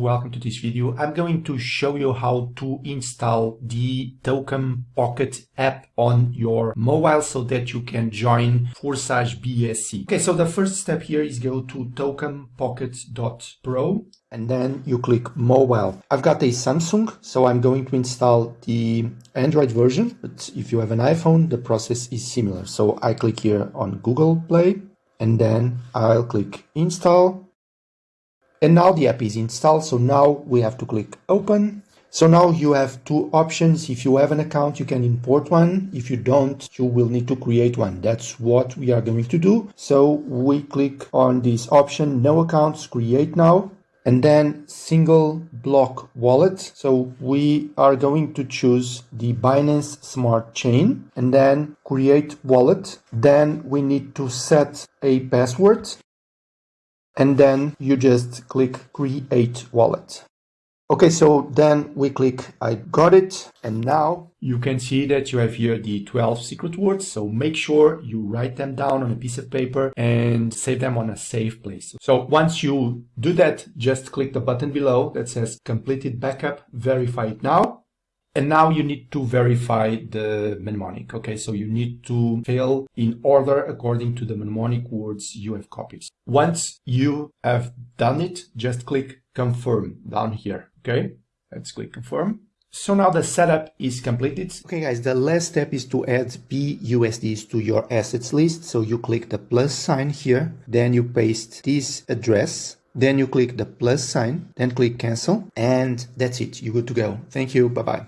welcome to this video. I'm going to show you how to install the Token Pocket app on your mobile so that you can join Forsage BSC. Okay, so the first step here is go to tokenpocket.pro and then you click mobile. I've got a Samsung, so I'm going to install the Android version, but if you have an iPhone, the process is similar. So I click here on Google Play and then I'll click install and now the app is installed. So now we have to click open. So now you have two options. If you have an account, you can import one. If you don't, you will need to create one. That's what we are going to do. So we click on this option, no accounts, create now, and then single block wallet. So we are going to choose the Binance Smart Chain and then create wallet. Then we need to set a password and then you just click create wallet. Okay, so then we click I got it and now you can see that you have here the 12 secret words. So make sure you write them down on a piece of paper and save them on a safe place. So once you do that, just click the button below that says completed backup, verify it now. And now you need to verify the mnemonic. Okay, so you need to fill in order according to the mnemonic words you have copied. Once you have done it, just click confirm down here. Okay, let's click confirm. So now the setup is completed. Okay guys, the last step is to add BUSDs to your assets list. So you click the plus sign here, then you paste this address then you click the plus sign, then click cancel, and that's it. You're good to go. Thank you. Bye bye.